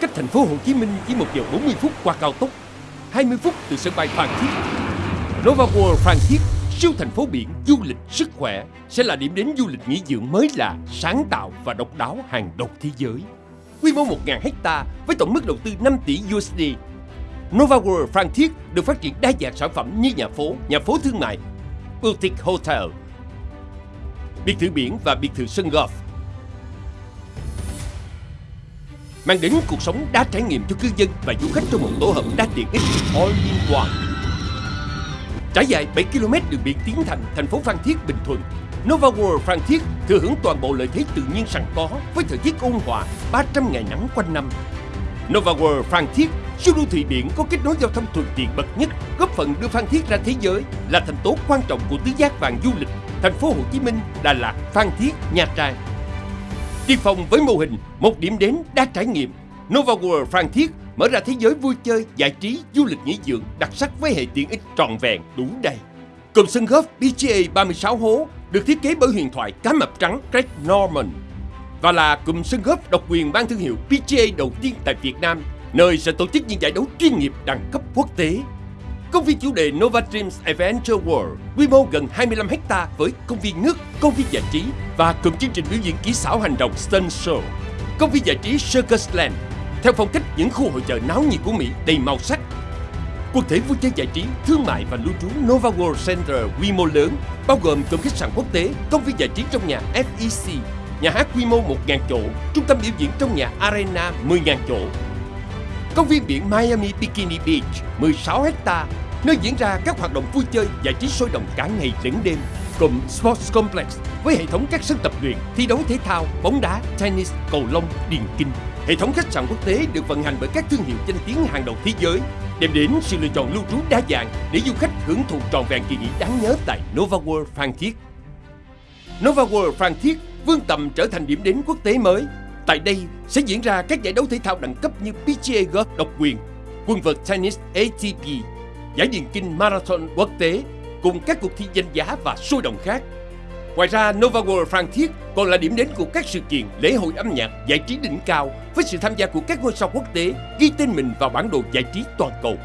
cách thành phố Hồ Chí Minh chỉ 1 giờ 40 phút qua cao tốc, 20 phút từ sân bay Phan Thiết. Nova World Phan Thiết, siêu thành phố biển du lịch sức khỏe sẽ là điểm đến du lịch nghỉ dưỡng mới lạ, sáng tạo và độc đáo hàng đầu thế giới. Quy mô 1.000 hecta với tổng mức đầu tư 5 tỷ USD. Nova World Phan Thiết được phát triển đa dạng sản phẩm như nhà phố, nhà phố thương mại, boutique hotel, biệt thự biển và biệt thự sân golf mang đến cuộc sống đa trải nghiệm cho cư dân và du khách trong một tổ hợp đa tiện ích all in one. Trải dài 7 km đường biển tiến thành thành phố Phan Thiết, Bình Thuận, Nova World Phan Thiết thừa hưởng toàn bộ lợi thế tự nhiên sẵn có với thời tiết ôn hòa, 300 ngày nắng quanh năm. Nova World Phan Thiết, siêu đô thị biển có kết nối giao thông thuận tiện bậc nhất, góp phần đưa Phan Thiết ra thế giới, là thành tố quan trọng của tứ giác vàng du lịch, thành phố Hồ Chí Minh, Đà Lạt, Phan Thiết, Nha Trang. Tiên phong với mô hình một điểm đến đa trải nghiệm, Nova World Phan Thiết mở ra thế giới vui chơi, giải trí, du lịch nghỉ dưỡng đặc sắc với hệ tiện ích trọn vẹn đủ đầy. Cụm sân golf PGA 36 hố được thiết kế bởi huyền thoại cá mập trắng Craig Norman và là cụm sân golf độc quyền mang thương hiệu PGA đầu tiên tại Việt Nam, nơi sẽ tổ chức những giải đấu chuyên nghiệp đẳng cấp quốc tế. Công viên chủ đề Nova Dreams Adventure World, quy mô gần 25 hecta với công viên nước, công viên giải trí và cụm chương trình biểu diễn kỹ xảo hành động Stunt Show. Công viên giải trí Circus Land, theo phong cách những khu hội chợ náo nhiệt của Mỹ đầy màu sắc. Quần thể vui chơi giải trí, thương mại và lưu trú Nova World Center quy mô lớn, bao gồm cụm khách sạn quốc tế, công viên giải trí trong nhà FEC, nhà hát quy mô 1.000 chỗ, trung tâm biểu diễn trong nhà Arena 10.000 chỗ, Công viên biển Miami Bikini Beach 16 hecta nơi diễn ra các hoạt động vui chơi giải trí sôi động cả ngày lẫn đêm. cùng Sports Complex với hệ thống các sân tập luyện, thi đấu thể thao, bóng đá, tennis, cầu lông, điền kinh. Hệ thống khách sạn quốc tế được vận hành bởi các thương hiệu danh tiếng hàng đầu thế giới, đem đến sự lựa chọn lưu trú đa dạng để du khách hưởng thụ trọn vẹn kỳ nghỉ đáng nhớ tại Nova World Phan Thiết. Nova World Phan Thiết vươn tầm trở thành điểm đến quốc tế mới Tại đây sẽ diễn ra các giải đấu thể thao đẳng cấp như PGA Golf độc quyền, quân vợt tennis ATP, giải điền kinh marathon quốc tế cùng các cuộc thi danh giá và sôi động khác. Ngoài ra, Nova World Phan Thiết còn là điểm đến của các sự kiện, lễ hội âm nhạc, giải trí đỉnh cao với sự tham gia của các ngôi sao quốc tế ghi tên mình vào bản đồ giải trí toàn cầu.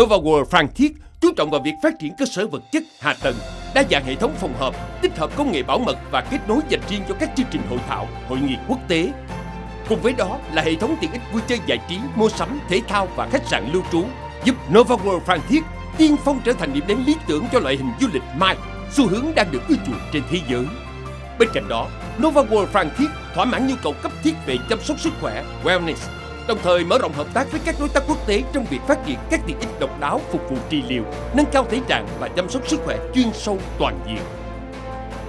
Nova World Phan Thiết chú trọng vào việc phát triển cơ sở vật chất, hạ tầng, đa dạng hệ thống phòng họp, tích hợp công nghệ bảo mật và kết nối dành riêng cho các chương trình hội thảo, hội nghị quốc tế. Cùng với đó là hệ thống tiện ích vui chơi giải trí, mua sắm, thể thao và khách sạn lưu trú, giúp Nova World Phan Thiết tiên phong trở thành điểm đến lý tưởng cho loại hình du lịch mai, xu hướng đang được ưa chuộng trên thế giới. Bên cạnh đó, Nova World Phan Thiết thỏa mãn nhu cầu cấp thiết về chăm sóc sức khỏe, wellness, đồng thời mở rộng hợp tác với các đối tác quốc tế trong việc phát triển các tiện ích độc đáo phục vụ trị liệu, nâng cao thể trạng và chăm sóc sức khỏe chuyên sâu toàn diện.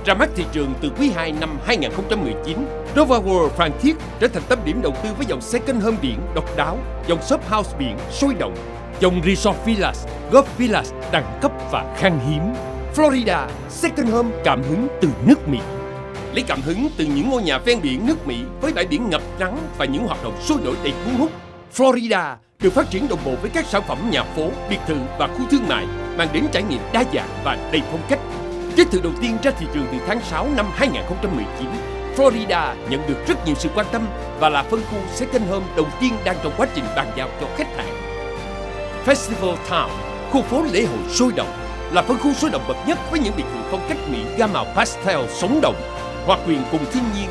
Ra mắt thị trường từ quý 2 năm 2019, Nova World Phan Thiết trở thành tâm điểm đầu tư với dòng second home biển độc đáo, dòng shop house biển sôi động, dòng resort villas, golf villas đẳng cấp và khan hiếm. Florida, second home cảm hứng từ nước Mỹ lấy cảm hứng từ những ngôi nhà ven biển nước Mỹ với bãi biển ngập nắng và những hoạt động sôi nổi đầy cuốn hút. Florida được phát triển đồng bộ với các sản phẩm nhà phố, biệt thự và khu thương mại mang đến trải nghiệm đa dạng và đầy phong cách. Kết thử đầu tiên ra thị trường từ tháng 6 năm 2019, Florida nhận được rất nhiều sự quan tâm và là phân khu second home đầu tiên đang trong quá trình bàn giao cho khách hàng. Festival Town, khu phố lễ hội sôi động, là phân khu sôi động bậc nhất với những biệt thự phong cách Mỹ gam màu pastel sống động hòa quyền cùng thiên nhiên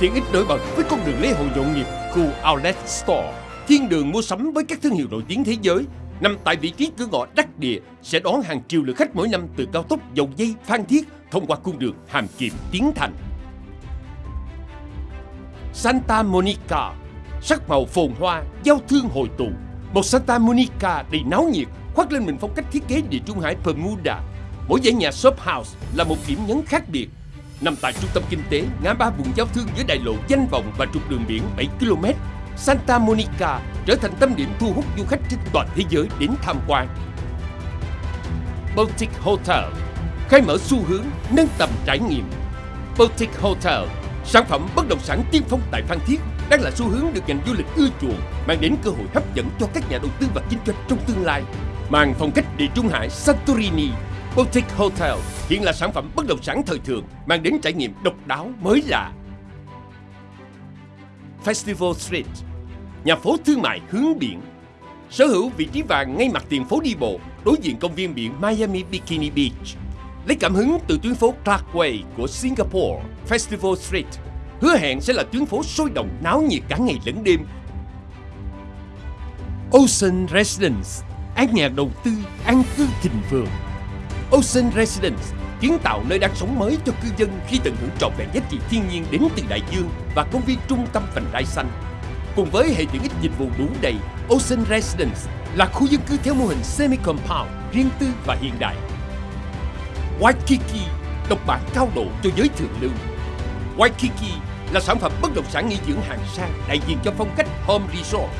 tiện ích nổi bật với con đường lễ hội nhộn nhịp khu Outlet Store thiên đường mua sắm với các thương hiệu nổi tiếng thế giới nằm tại vị trí cửa ngõ đắc địa sẽ đón hàng triệu lượt khách mỗi năm từ cao tốc dầu dây Phan Thiết thông qua cung đường Hàm Kiệm Tiến Thành. Santa Monica, sắc màu phồn hoa, giao thương hội tụ. Một Santa Monica đầy náo nhiệt, khoác lên mình phong cách thiết kế địa trung hải Bermuda. Mỗi dãy nhà shop house là một điểm nhấn khác biệt nằm tại trung tâm kinh tế ngã ba vùng giao thương giữa đại lộ danh vọng và trục đường biển 7 km. Santa Monica trở thành tâm điểm thu hút du khách trên toàn thế giới đến tham quan. Baltic Hotel khai mở xu hướng nâng tầm trải nghiệm. Baltic Hotel, sản phẩm bất động sản tiên phong tại Phan Thiết đang là xu hướng được ngành du lịch ưa chuộng, mang đến cơ hội hấp dẫn cho các nhà đầu tư và kinh doanh trong tương lai. Mang phong cách địa trung hải Santorini Boutique Hotel hiện là sản phẩm bất động sản thời thượng mang đến trải nghiệm độc đáo mới lạ. Festival Street nhà phố thương mại hướng biển. Sở hữu vị trí vàng ngay mặt tiền phố đi bộ, đối diện công viên biển Miami Bikini Beach. Lấy cảm hứng từ tuyến phố Clarkway của Singapore, Festival Street, hứa hẹn sẽ là tuyến phố sôi động náo nhiệt cả ngày lẫn đêm. Ocean Residence, an nhà đầu tư, an cư thịnh vượng. Ocean Residence kiến tạo nơi đang sống mới cho cư dân khi tận hưởng trọn vẹn giá trị thiên nhiên đến từ đại dương và công viên trung tâm vành đai xanh. Cùng với hệ tiện ích dịch vụ đủ đầy, Ocean Residence là khu dân cư theo mô hình semi-compound, riêng tư và hiện đại. Waikiki, độc bản cao độ cho giới thượng lưu. Waikiki là sản phẩm bất động sản nghỉ dưỡng hàng sang đại diện cho phong cách Home Resort.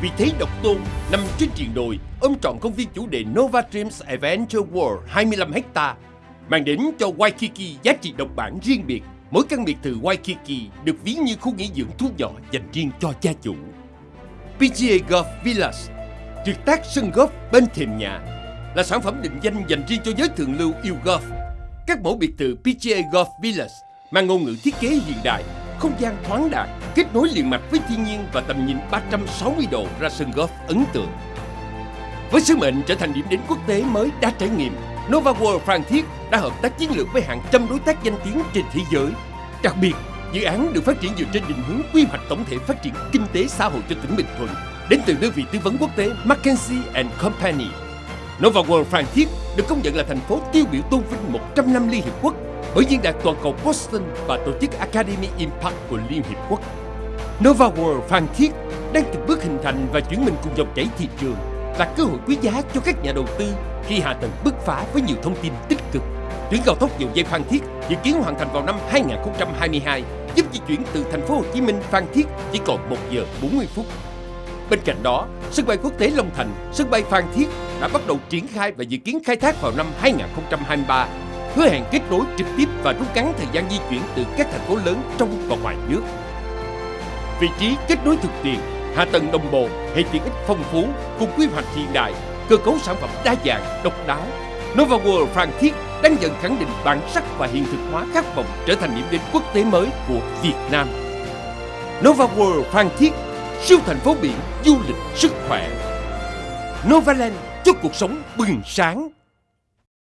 Vì thế độc tôn nằm trên triền đồi ôm trọn công viên chủ đề Nova Dreams Adventure World 25 hecta mang đến cho Waikiki giá trị độc bản riêng biệt. Mỗi căn biệt thự Waikiki được ví như khu nghỉ dưỡng thu nhỏ dành riêng cho gia chủ. PGA Golf Villas, tuyệt tác sân golf bên thềm nhà, là sản phẩm định danh dành riêng cho giới thượng lưu yêu golf. Các mẫu biệt thự PGA Golf Villas mang ngôn ngữ thiết kế hiện đại, không gian thoáng đạt, kết nối liền mạch với thiên nhiên và tầm nhìn 360 độ ra sân golf ấn tượng. Với sứ mệnh trở thành điểm đến quốc tế mới đa trải nghiệm, Nova World Phan Thiết đã hợp tác chiến lược với hàng trăm đối tác danh tiếng trên thế giới. Đặc biệt, dự án được phát triển dựa trên định hướng quy hoạch tổng thể phát triển kinh tế xã hội cho tỉnh Bình Thuận đến từ đơn vị tư vấn quốc tế McKinsey and Company. Nova World Phan Thiết được công nhận là thành phố tiêu biểu tôn vinh 100 năm Liên Hiệp Quốc bởi Diễn đàn Toàn cầu Boston và tổ chức Academy Impact của Liên Hiệp Quốc. Nova World Phan Thiết đang từng bước hình thành và chuyển mình cùng dòng chảy thị trường là cơ hội quý giá cho các nhà đầu tư khi hạ tầng bứt phá với nhiều thông tin tích cực. Tuyến cao tốc dầu dây Phan Thiết dự kiến hoàn thành vào năm 2022, giúp di chuyển từ thành phố Hồ Chí Minh Phan Thiết chỉ còn 1 giờ 40 phút. Bên cạnh đó, sân bay quốc tế Long Thành, sân bay Phan Thiết đã bắt đầu triển khai và dự kiến khai thác vào năm 2023, hứa hẹn kết nối trực tiếp và rút ngắn thời gian di chuyển từ các thành phố lớn trong và ngoài nước. Vị trí kết nối thực tiện hạ tầng đồng bộ, hệ tiện ích phong phú cùng quy hoạch hiện đại, cơ cấu sản phẩm đa dạng, độc đáo. Nova World Phan Thiết đang dần khẳng định bản sắc và hiện thực hóa khát vọng trở thành điểm đến quốc tế mới của Việt Nam. Nova World Phan Thiết, siêu thành phố biển du lịch sức khỏe. Novaland cho cuộc sống bừng sáng.